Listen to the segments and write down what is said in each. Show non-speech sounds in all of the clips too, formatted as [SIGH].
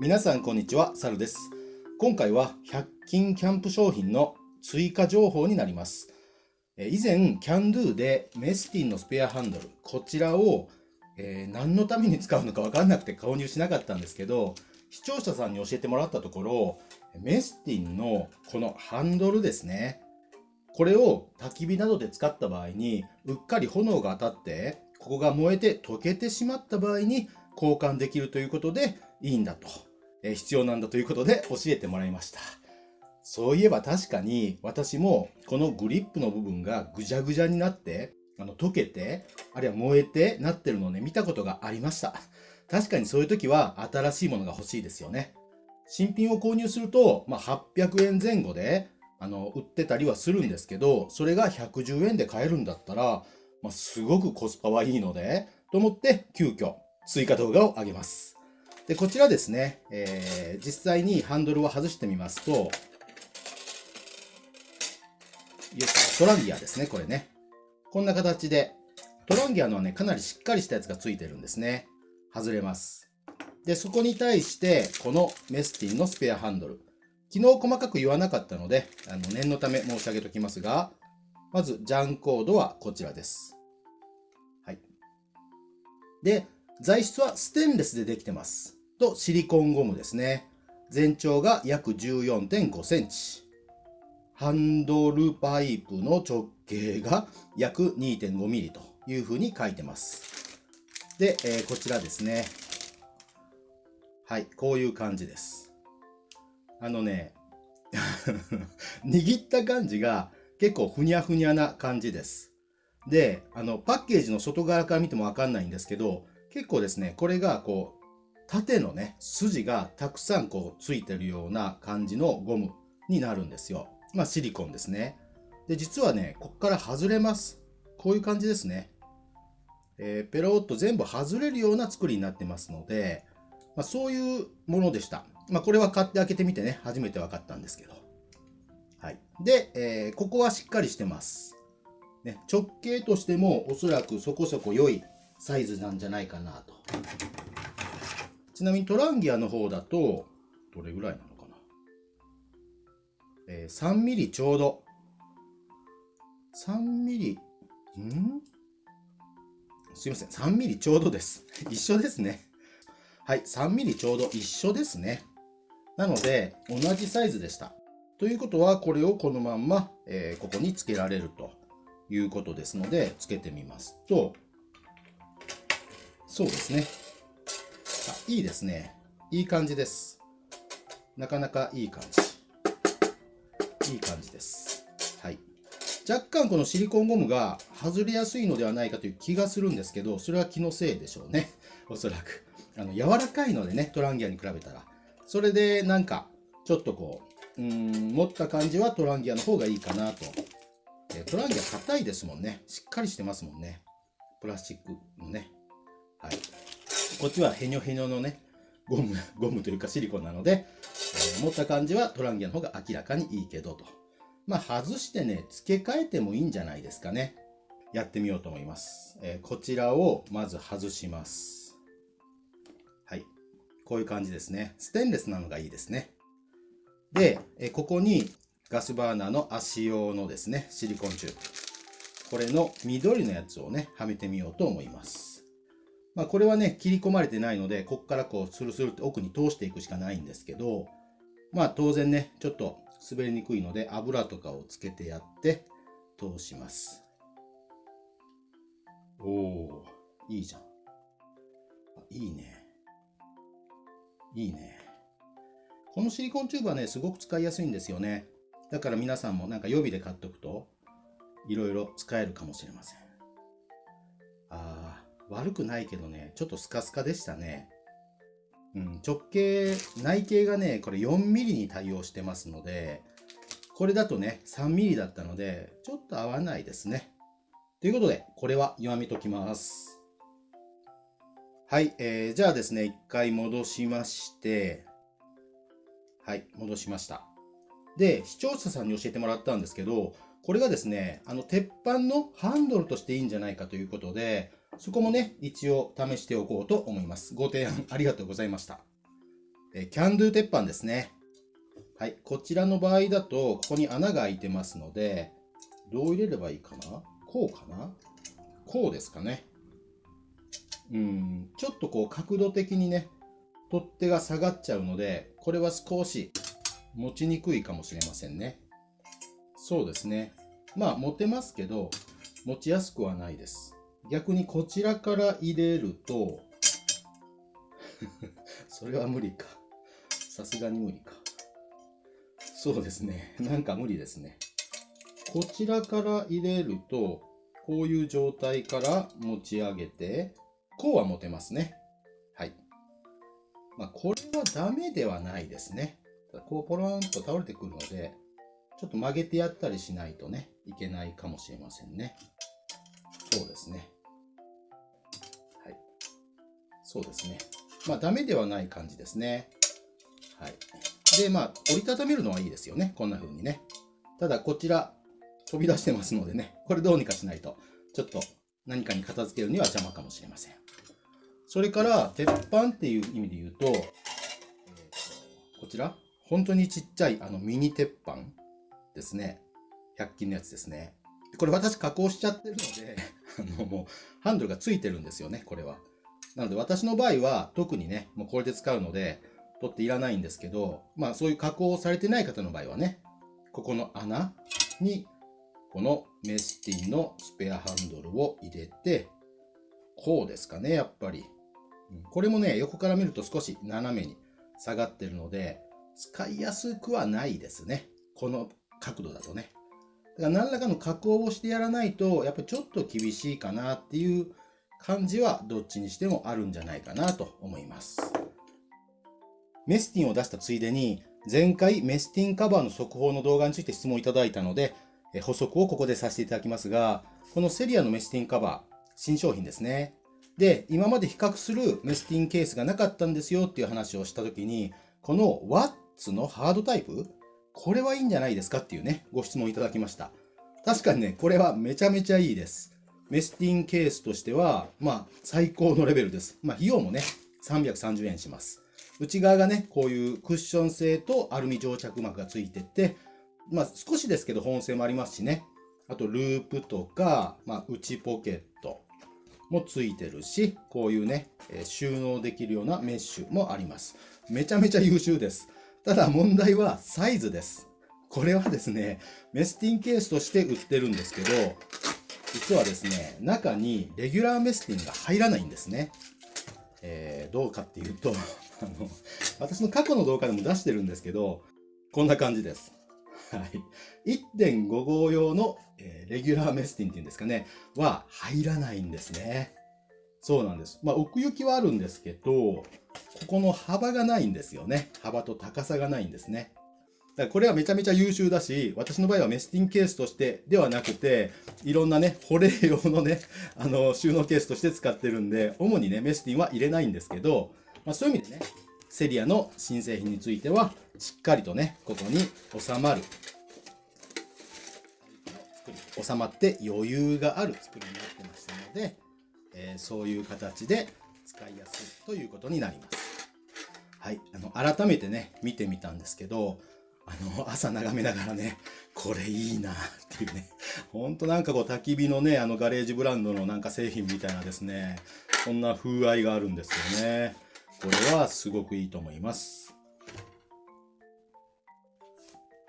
皆さんこんにちは、サルです。今回は100均キャンプ商品の追加情報になります。以前、キャンドゥでメスティンのスペアハンドル、こちらを、えー、何のために使うのかわかんなくて購入しなかったんですけど、視聴者さんに教えてもらったところ、メスティンのこのハンドルですね。これを焚き火などで使った場合に、うっかり炎が当たって、ここが燃えて溶けてしまった場合に交換できるということでいいんだと。え必要なんだということで教えてもらいました。そういえば確かに私もこのグリップの部分がぐじゃぐじゃになって、あの溶けて、あるいは燃えてなってるのをね、見たことがありました。確かにそういう時は新しいものが欲しいですよね。新品を購入すると、まあ、800円前後であの売ってたりはするんですけど、それが110円で買えるんだったら、まあ、すごくコスパはいいので、と思って急遽追加動画を上げます。で、こちらですね、えー、実際にハンドルを外してみますと、よトランギアですね、これね。こんな形で、トランギアのはね、かなりしっかりしたやつがついてるんですね。外れます。で、そこに対して、このメスティンのスペアハンドル。昨日細かく言わなかったので、あの念のため申し上げておきますが、まず、ジャンコードはこちらです。はい。で、材質はステンレスでできてます。と、シリコンゴムですね。全長が約14.5センチ。ハンドルパイプの直径が約2.5ミリというふうに書いてます。で、えー、こちらですね。はい、こういう感じです。あのね、[LAUGHS] 握った感じが結構ふにゃふにゃな感じです。で、あの、パッケージの外側から見てもわかんないんですけど、結構ですね、これがこう、縦のね、筋がたくさんこうついてるような感じのゴムになるんですよ。まあシリコンですね。で、実はね、こっから外れます。こういう感じですね。えー、ペロッと全部外れるような作りになってますので、まあ、そういうものでした。まあ、これは買って開けてみてね、初めて分かったんですけど。はい。で、えー、ここはしっかりしてます。ね、直径としてもおそらくそこそこ良いサイズなんじゃないかなと。ちなみにトランギアの方だと、どれぐらいなのかな？えー、3ミリちょうど。3ミリ、ん？すいません。3ミリちょうどです。[LAUGHS] 一緒ですね。はい。3ミリちょうど一緒ですね。なので、同じサイズでした。ということは、これをこのまんま、えー、ここにつけられるということですので、つけてみますと、そうですね。いいですね。いい感じです。なかなかいい感じ。いい感じです。はい。若干このシリコンゴムが外れやすいのではないかという気がするんですけど、それは気のせいでしょうね。[LAUGHS] おそらく。あの、柔らかいのでね、トランギアに比べたら。それでなんか、ちょっとこう、うん、持った感じはトランギアの方がいいかなと。トランギア硬いですもんね。しっかりしてますもんね。プラスチックのね。こっちはヘニョヘニョのね、ゴム、ゴムというかシリコンなので、えー、持った感じはトランギアの方が明らかにいいけどと。まあ、外してね、付け替えてもいいんじゃないですかね。やってみようと思います。えー、こちらをまず外します。はい。こういう感じですね。ステンレスなのがいいですね。で、えここにガスバーナーの足用のですね、シリコンチューブ。これの緑のやつをね、はめてみようと思います。まあ、これはね、切り込まれてないので、こっからこう、スルスルって奥に通していくしかないんですけど、まあ、当然ね、ちょっと滑りにくいので、油とかをつけてやって、通します。おおいいじゃん。いいね。いいね。このシリコンチューブはね、すごく使いやすいんですよね。だから皆さんもなんか予備で買っておくと、いろいろ使えるかもしれません。ああ、悪くないけどね、ちょっとスカスカでしたね。うん、直径、内径がね、これ 4mm に対応してますので、これだとね、3mm だったので、ちょっと合わないですね。ということで、これは弱めときます。はい、えー、じゃあですね、一回戻しまして、はい、戻しました。で、視聴者さんに教えてもらったんですけど、これがですね、あの、鉄板のハンドルとしていいんじゃないかということで、そこもね、一応試しておこうと思います。ご提案 [LAUGHS] ありがとうございました。えキャンドゥ鉄板ですね。はい。こちらの場合だと、ここに穴が開いてますので、どう入れればいいかな？こうかな？こうですかね。うん、ちょっとこう角度的にね、取っ手が下がっちゃうので、これは少し持ちにくいかもしれませんね。そうですね。まあ持てますけど、持ちやすくはないです。逆にこちらから入れると [LAUGHS] それは無理か。さすがに無理か。そうですね。なんか無理ですね。こちらから入れると、こういう状態から持ち上げて、こうは持てますね。はい。まあ、これはダメではないですね。こうポロンと倒れてくるので、ちょっと曲げてやったりしないとね、いけないかもしれませんね。そうですね。そうですね。まあ、ダメではない感じですね。はい。で、まあ、折りたためるのはいいですよね。こんな風にね。ただ、こちら、飛び出してますのでね、これどうにかしないと、ちょっと何かに片付けるには邪魔かもしれません。それから、鉄板っていう意味で言うと、えー、とこちら、本当にちっちゃいあのミニ鉄板ですね。100均のやつですね。これ私加工しちゃってるので [LAUGHS] あのもうハンドルがついてるんですよね、これは。なので私の場合は特にね、もうこれで使うので、取っていらないんですけど、まあそういう加工をされてない方の場合はね、ここの穴にこのメスティンのスペアハンドルを入れて、こうですかね、やっぱり。これもね、横から見ると少し斜めに下がってるので、使いやすくはないですね。この角度だとね。だから何らかの加工をしてやらないと、やっぱりちょっと厳しいかなっていう感じはどっちにしてもあるんじゃないかなと思います。メスティンを出したついでに、前回メスティンカバーの速報の動画について質問いただいたので、補足をここでさせていただきますが、このセリアのメスティンカバー、新商品ですね。で、今まで比較するメスティンケースがなかったんですよっていう話をしたときに、このワッツのハードタイプこれはいいんじゃないですかっていうね、ご質問いただきました。確かにね、これはめちゃめちゃいいです。メスティンケースとしては、まあ、最高のレベルです。まあ、費用もね、330円します。内側がね、こういうクッション性とアルミ蒸着膜がついてて、まあ少しですけど保温性もありますしね。あとループとか、まあ内ポケットもついてるし、こういうね、え収納できるようなメッシュもあります。めちゃめちゃ優秀です。ただ問題はサイズです。これはですね、メスティンケースとして売ってるんですけど、実はですね、中にレギュラーメスティンが入らないんですね。えー、どうかっていうと、[LAUGHS] あの、私の過去の動画でも出してるんですけど、こんな感じです。はい。1.5号用の、えー、レギュラーメスティンっていうんですかね、は入らないんですね。そうなんです。まあ、奥行きはあるんですけど、ここの幅がないんですよね。幅と高さがないんですね。だからこれはめちゃめちゃ優秀だし、私の場合はメスティンケースとしてではなくて、いろんなね、保冷用のね、[LAUGHS] あの、収納ケースとして使ってるんで、主にね、メスティンは入れないんですけど、まあ、そういう意味でね、セリアの新製品については、しっかりとね、ここに収まる。収まって余裕がある作りになってましたので、えー、そういう形で使いやすいということになります。はい。あの、改めてね、見てみたんですけど、あの、朝眺めながらね、これいいなっていうね、ほんとなんかこう焚き火のね、あのガレージブランドのなんか製品みたいなですね、そんな風合いがあるんですよね。これはすごくいいと思います。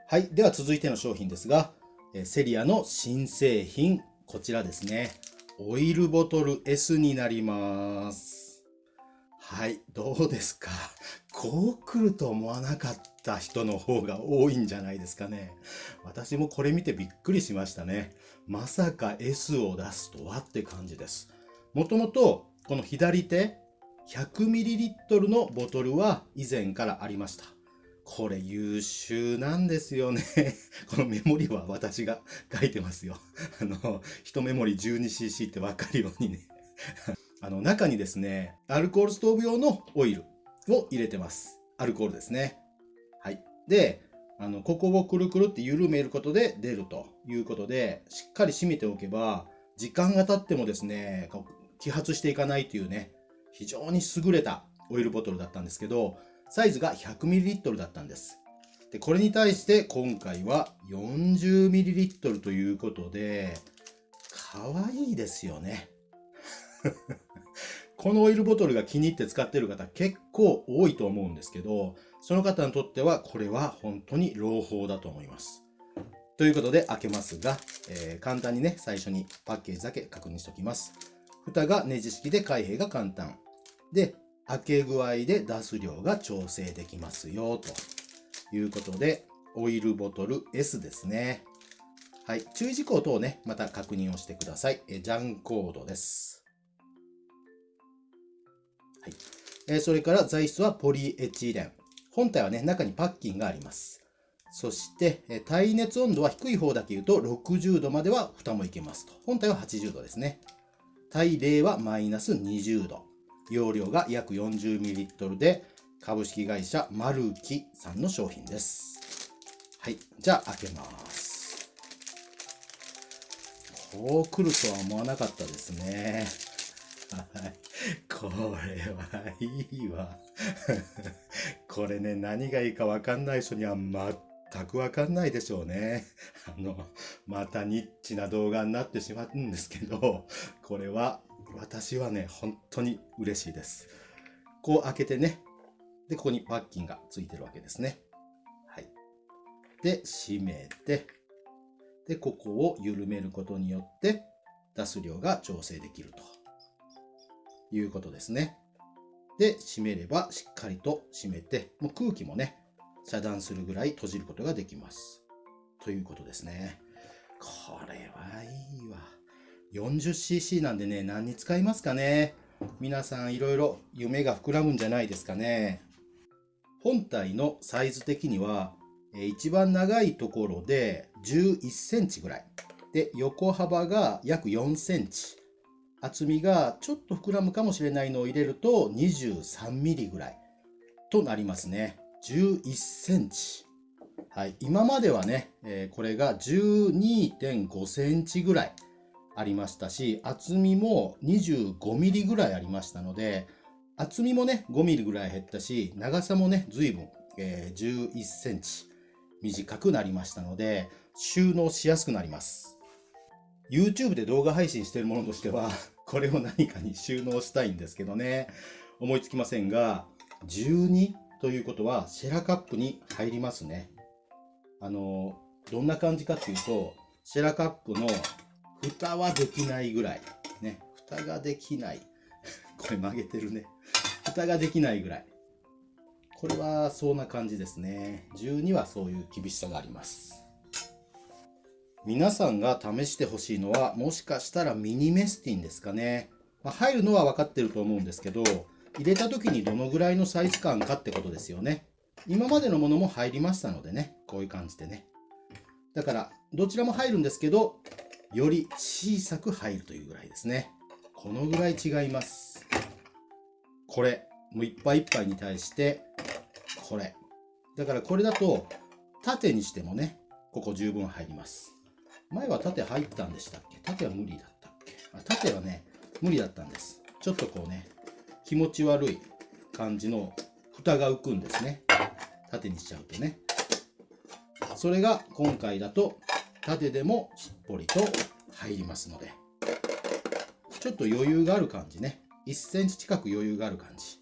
はい。では続いての商品ですが、えセリアの新製品、こちらですね。オイルボトル S になります。はい。どうですか？こう来ると思わなかった人の方が多いんじゃないですかね。私もこれ見てびっくりしましたね。まさか S を出すとはって感じです。もともと、この左手、100ml のボトルは以前からありました。これ優秀なんですよね。[LAUGHS] このメモリは私が書いてますよ。あの、1メモリ 12cc ってわかるようにね。[LAUGHS] あの、中にですね、アルコールストーブ用のオイルを入れてます。アルコールですね。で、あの、ここをくるくるって緩めることで出るということで、しっかり締めておけば、時間が経ってもですね、揮発していかないというね、非常に優れたオイルボトルだったんですけど、サイズが 100ml だったんです。で、これに対して今回は 40ml ということで、可愛いですよね。[LAUGHS] このオイルボトルが気に入って使ってる方結構多いと思うんですけど、その方にとってはこれは本当に朗報だと思います。ということで開けますが、えー、簡単にね、最初にパッケージだけ確認しておきます。蓋がネジ式で開閉が簡単。で、開け具合で出す量が調整できますよ、ということで、オイルボトル S ですね。はい。注意事項等をね、また確認をしてください。えジャンコードです。はい。えそれから材質はポリエチレン。本体はね、中にパッキンがあります。そして、耐熱温度は低い方だけ言うと60度までは蓋もいけますと。本体は80度ですね。耐冷はマイナス20度。容量が約 40ml で、株式会社マルキさんの商品です。はい。じゃあ開けます。こう来るとは思わなかったですね。はい。これはいいわ。これね、何がいいかわかんない人には全くわかんないでしょうね。[LAUGHS] あの、またニッチな動画になってしまうんですけど、これは、私はね、本当に嬉しいです。こう開けてね、で、ここにパッキンがついてるわけですね。はい。で、閉めて、で、ここを緩めることによって、出す量が調整できるということですね。で、閉めればしっかりと閉めて、もう空気もね、遮断するぐらい閉じることができます。ということですね。これはいいわ。40cc なんでね、何に使いますかね皆さんいろいろ夢が膨らむんじゃないですかね。本体のサイズ的には、一番長いところで11センチぐらい。で、横幅が約4センチ。厚みがちょっと膨らむかもしれないのを入れると23ミリぐらいとなりますね。11センチ。はい。今まではね、えー、これが12.5センチぐらいありましたし、厚みも25ミリぐらいありましたので、厚みもね、5ミリぐらい減ったし、長さもね、随分、えー、11センチ短くなりましたので、収納しやすくなります。YouTube で動画配信してるものとしては、これを何かに収納したいんですけどね、思いつきませんが、12ということは、シェラカップに入りますね。あの、どんな感じかっていうと、シェラカップの蓋はできないぐらい。ね、蓋ができない。[LAUGHS] これ曲げてるね。蓋ができないぐらい。これはそんな感じですね。12はそういう厳しさがあります。皆さんが試してほしいのは、もしかしたらミニメスティンですかね。まあ、入るのは分かってると思うんですけど、入れた時にどのぐらいのサイズ感かってことですよね。今までのものも入りましたのでね、こういう感じでね。だから、どちらも入るんですけど、より小さく入るというぐらいですね。このぐらい違います。これ、もういっぱいいっぱいに対して、これ。だからこれだと、縦にしてもね、ここ十分入ります。前は縦入ったんでしたっけ？縦は無理だったっけ？あ縦はね、無理だったんです。ちょっとこうね、気持ち悪い感じの蓋が浮くんですね。縦にしちゃうとね。それが今回だと縦でもすっぽりと入りますので、ちょっと余裕がある感じね。1センチ近く余裕がある感じ。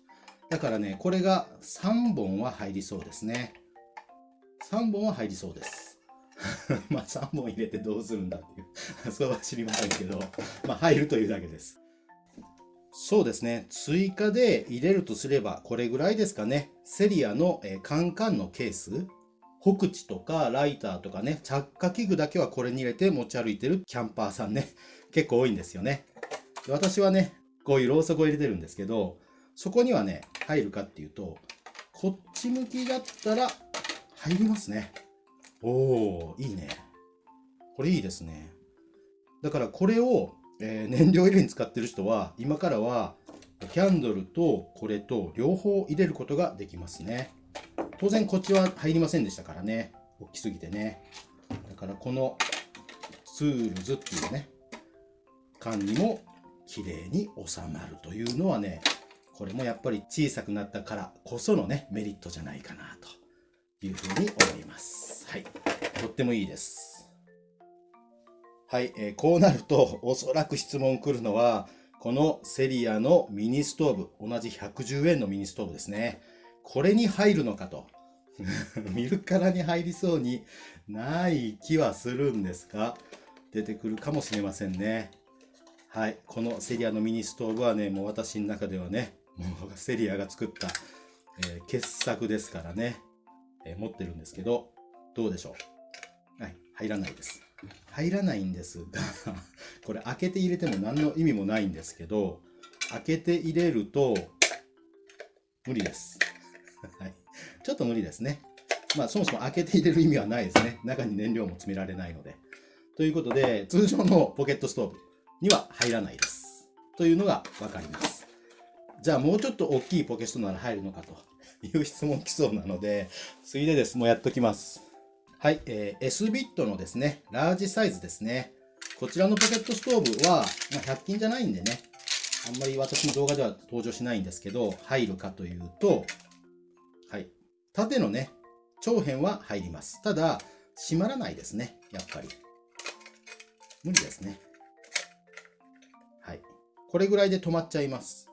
だからね、これが3本は入りそうですね。3本は入りそうです。[LAUGHS] まあ3本入れてどうするんだっていう。[LAUGHS] それは知りませんけど、まあ入るというだけです。そうですね。追加で入れるとすれば、これぐらいですかね。セリアの、え、カンカンのケース。ホクチとかライターとかね、着火器具だけはこれに入れて持ち歩いてるキャンパーさんね、[LAUGHS] 結構多いんですよね。私はね、こういうろうそくを入れてるんですけど、そこにはね、入るかっていうと、こっち向きだったら入りますね。おー、いいね。これいいですね。だからこれをえー、燃料入れに使ってる人は、今からは、キャンドルとこれと両方入れることができますね。当然こっちは入りませんでしたからね。大きすぎてね。だからこのツールズっていうね、缶にも綺麗に収まるというのはね、これもやっぱり小さくなったからこそのね、メリットじゃないかなというふうに思います。はい。とってもいいです。はい、えー、こうなると、おそらく質問来るのは、このセリアのミニストーブ、同じ110円のミニストーブですね。これに入るのかと。[LAUGHS] 見るからに入りそうにない気はするんですが、出てくるかもしれませんね。はい。このセリアのミニストーブはね、もう私の中ではね、もうセリアが作った、えー、傑作ですからね、え、持ってるんですけど、どうでしょう？はい。入らないです。入らないんですが [LAUGHS] これ開けて入れても何の意味もないんですけど、開けて入れると、無理です。[LAUGHS] はい。ちょっと無理ですね。まあそもそも開けて入れる意味はないですね。中に燃料も詰められないので。ということで、通常のポケットストーブには入らないです。というのがわかります。じゃあもうちょっと大きいポケットなら入るのかという質問来そうなので、ついでです。もうやっときます。はい、えー、S ビットのですね、ラージサイズですね。こちらのポケットストーブは、まあ、100均じゃないんでね、あんまり私の動画では登場しないんですけど、入るかというと、はい。縦のね、長辺は入ります。ただ、閉まらないですね。やっぱり。無理ですね。はい。これぐらいで止まっちゃいます。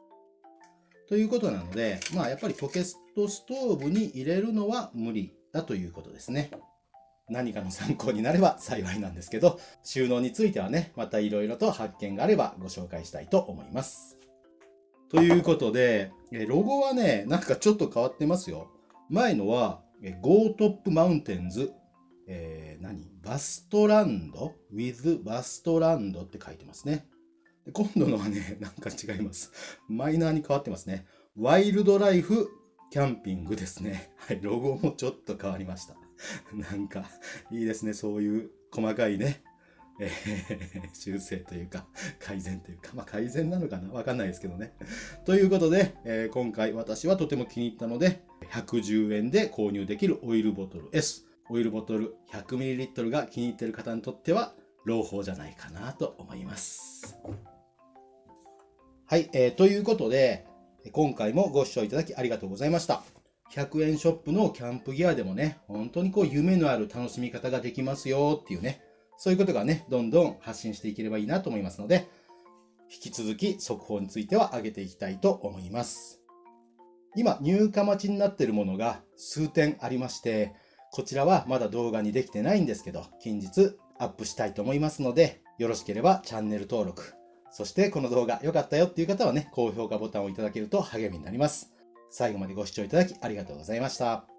ということなので、まあやっぱりポケットストーブに入れるのは無理だということですね。何かの参考になれば幸いなんですけど、収納についてはね、また色々と発見があればご紹介したいと思います。ということで、ロゴはね、なんかちょっと変わってますよ。前のは、 Go to Mountains、えー、何？バストランド ?with バストランドって書いてますね。で今度のはね、なんか違います。マイナーに変わってますね。 Wildlife Camping ですね。はい、ロゴもちょっと変わりました。なんか、いいですね。そういう細かいね、えー、修正というか、改善というか、まあ改善なのかな？わかんないですけどね。ということで、えー、今回私はとても気に入ったので、110円で購入できるオイルボトル S。オイルボトル 100ml が気に入っている方にとっては、朗報じゃないかなと思います。はい、えー、ということで、今回もご視聴いただきありがとうございました。100円ショップのキャンプギアでもね、本当にこう夢のある楽しみ方ができますよっていうね、そういうことがね、どんどん発信していければいいなと思いますので、引き続き速報については上げていきたいと思います。今、入荷待ちになっているものが数点ありまして、こちらはまだ動画にできてないんですけど、近日アップしたいと思いますので、よろしければチャンネル登録、そしてこの動画良かったよっていう方はね、高評価ボタンをいただけると励みになります。最後までご視聴いただきありがとうございました。